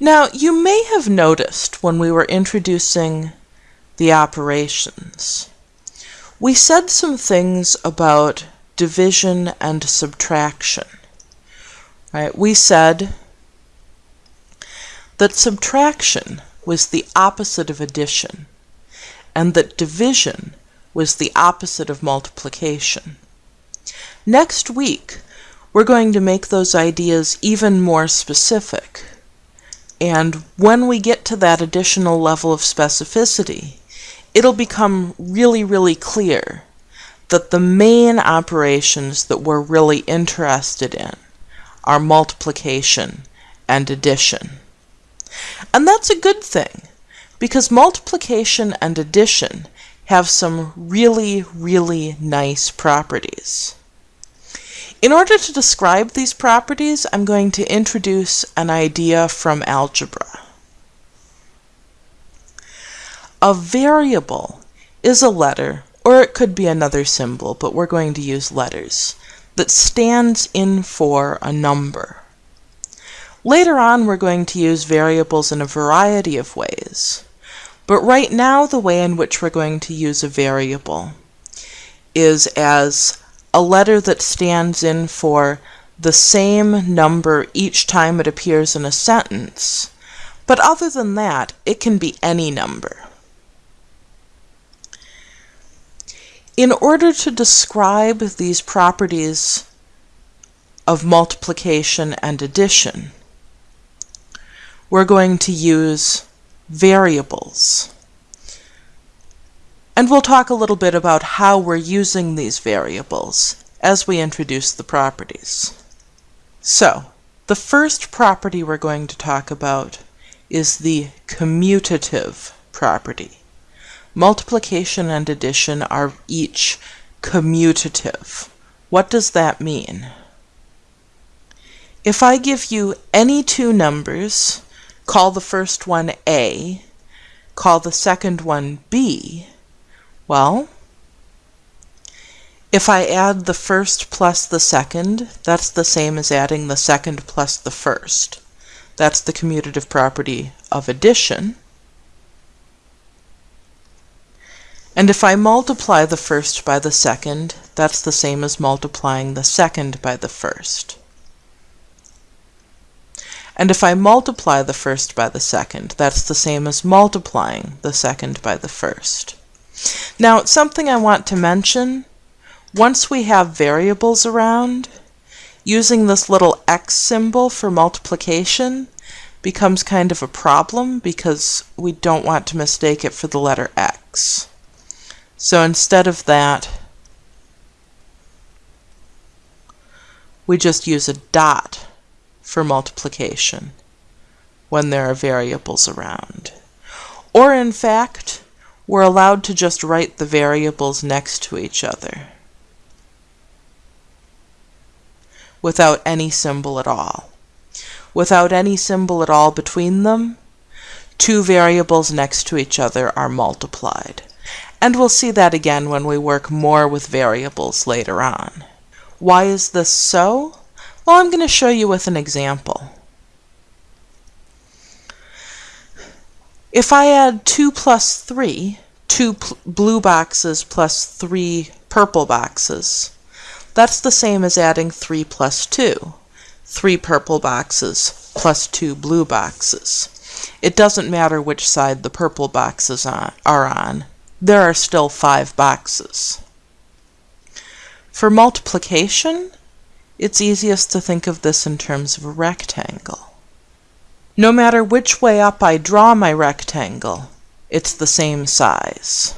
Now, you may have noticed when we were introducing the operations, we said some things about division and subtraction. Right? We said that subtraction was the opposite of addition, and that division was the opposite of multiplication. Next week, we're going to make those ideas even more specific. And when we get to that additional level of specificity, it'll become really, really clear that the main operations that we're really interested in are multiplication and addition. And that's a good thing, because multiplication and addition have some really, really nice properties. In order to describe these properties, I'm going to introduce an idea from algebra. A variable is a letter, or it could be another symbol, but we're going to use letters, that stands in for a number. Later on, we're going to use variables in a variety of ways. But right now, the way in which we're going to use a variable is as a letter that stands in for the same number each time it appears in a sentence, but other than that, it can be any number. In order to describe these properties of multiplication and addition, we're going to use variables. And we'll talk a little bit about how we're using these variables as we introduce the properties. So, the first property we're going to talk about is the commutative property. Multiplication and addition are each commutative. What does that mean? If I give you any two numbers, call the first one A, call the second one B, well, if I add the first plus the second, that's the same as adding the second plus the first. That's the commutative property of addition. And if I multiply the first by the second, that's the same as multiplying the second by the first. And if I multiply the first by the second, that's the same as multiplying the second by the first. Now, something I want to mention, once we have variables around, using this little x symbol for multiplication becomes kind of a problem because we don't want to mistake it for the letter x. So instead of that, we just use a dot for multiplication when there are variables around. Or in fact, we're allowed to just write the variables next to each other without any symbol at all. Without any symbol at all between them, two variables next to each other are multiplied. And we'll see that again when we work more with variables later on. Why is this so? Well, I'm going to show you with an example. If I add 2 plus 3, two blue boxes plus three purple boxes, that's the same as adding 3 plus 2, three purple boxes plus two blue boxes. It doesn't matter which side the purple boxes on, are on, there are still five boxes. For multiplication, it's easiest to think of this in terms of a rectangle. No matter which way up I draw my rectangle, it's the same size.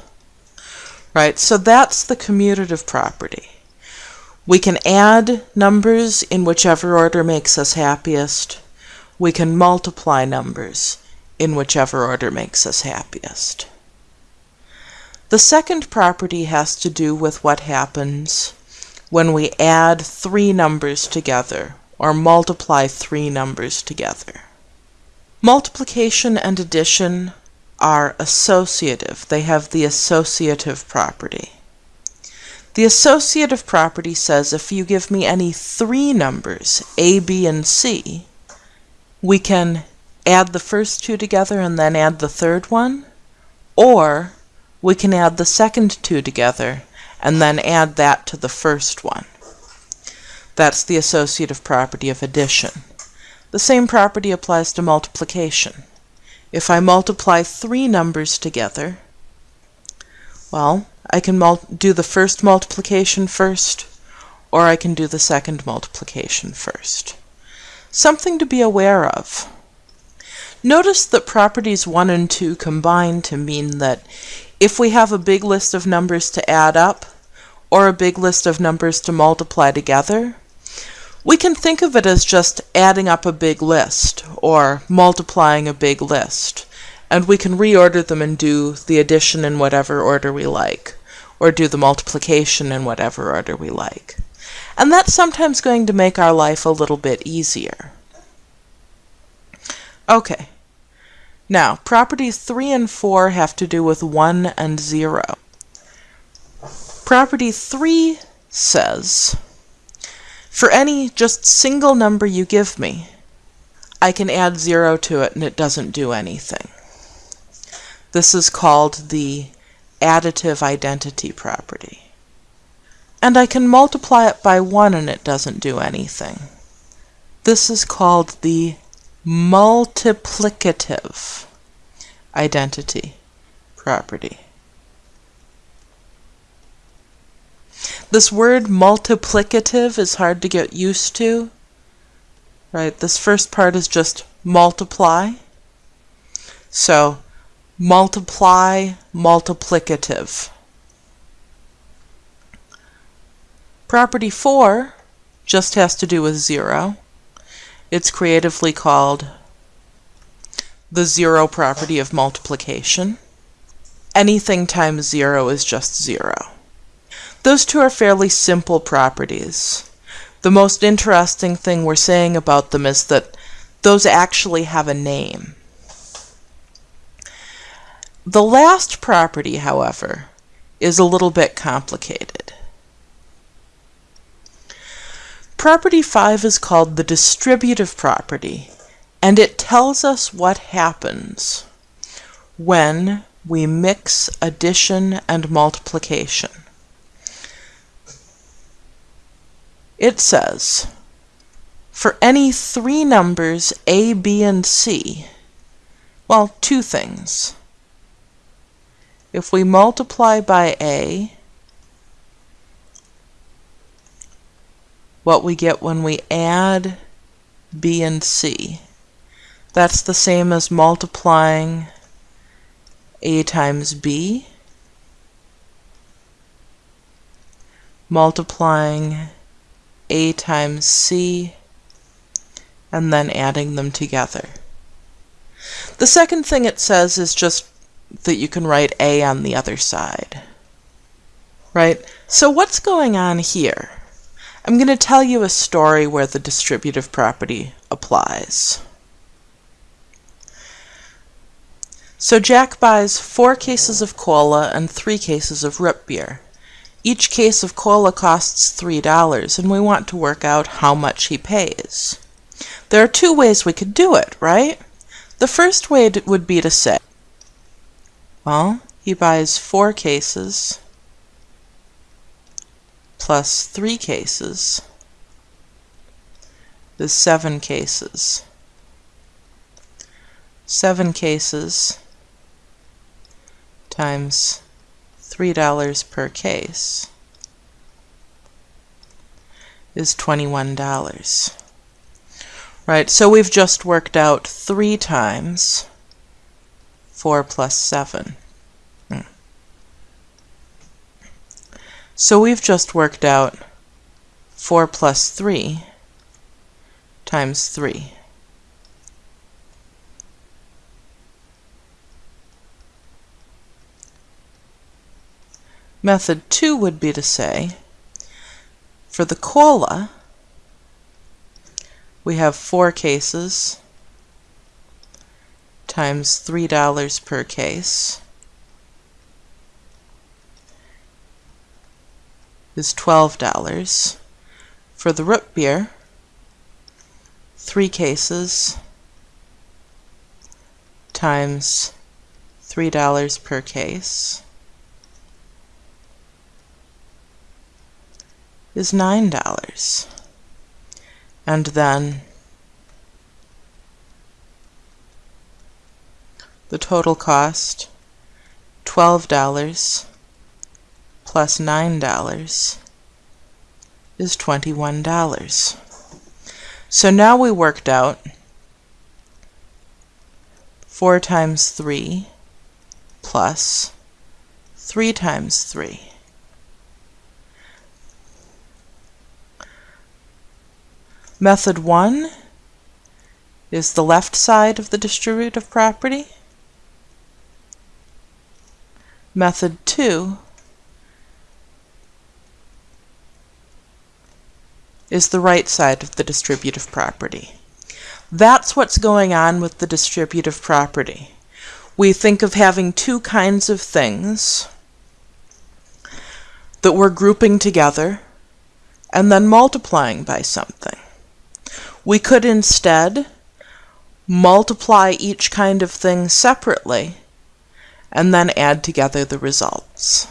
Right, so that's the commutative property. We can add numbers in whichever order makes us happiest. We can multiply numbers in whichever order makes us happiest. The second property has to do with what happens when we add three numbers together or multiply three numbers together. Multiplication and addition are associative. They have the associative property. The associative property says if you give me any three numbers, a, b, and c, we can add the first two together and then add the third one, or we can add the second two together and then add that to the first one. That's the associative property of addition. The same property applies to multiplication. If I multiply three numbers together, well, I can do the first multiplication first, or I can do the second multiplication first. Something to be aware of. Notice that properties 1 and 2 combine to mean that if we have a big list of numbers to add up, or a big list of numbers to multiply together, we can think of it as just adding up a big list, or multiplying a big list, and we can reorder them and do the addition in whatever order we like, or do the multiplication in whatever order we like. And that's sometimes going to make our life a little bit easier. Okay. Now, properties 3 and 4 have to do with 1 and 0. Property 3 says, for any just single number you give me, I can add 0 to it and it doesn't do anything. This is called the additive identity property. And I can multiply it by 1 and it doesn't do anything. This is called the multiplicative identity property. This word multiplicative is hard to get used to. Right, this first part is just multiply. So, multiply, multiplicative. Property 4 just has to do with 0. It's creatively called the zero property of multiplication. Anything times 0 is just 0. Those two are fairly simple properties. The most interesting thing we're saying about them is that those actually have a name. The last property, however, is a little bit complicated. Property 5 is called the distributive property, and it tells us what happens when we mix addition and multiplication. It says, for any three numbers a, b, and c, well, two things. If we multiply by a, what we get when we add b and c, that's the same as multiplying a times b, multiplying a times c, and then adding them together. The second thing it says is just that you can write a on the other side. Right? So what's going on here? I'm going to tell you a story where the distributive property applies. So Jack buys four cases of cola and three cases of root beer. Each case of cola costs $3, and we want to work out how much he pays. There are two ways we could do it, right? The first way would be to say, well, he buys four cases plus three cases is seven cases. Seven cases times $3 per case is $21. Right, so we've just worked out 3 times 4 plus 7. Hmm. So we've just worked out 4 plus 3 times 3. Method 2 would be to say, for the cola, we have four cases times $3 per case is $12. For the root beer, three cases times $3 per case is $9. And then the total cost $12 plus $9 is $21. So now we worked out 4 times 3 plus 3 times 3. Method 1 is the left side of the distributive property. Method 2 is the right side of the distributive property. That's what's going on with the distributive property. We think of having two kinds of things that we're grouping together and then multiplying by something. We could instead multiply each kind of thing separately and then add together the results.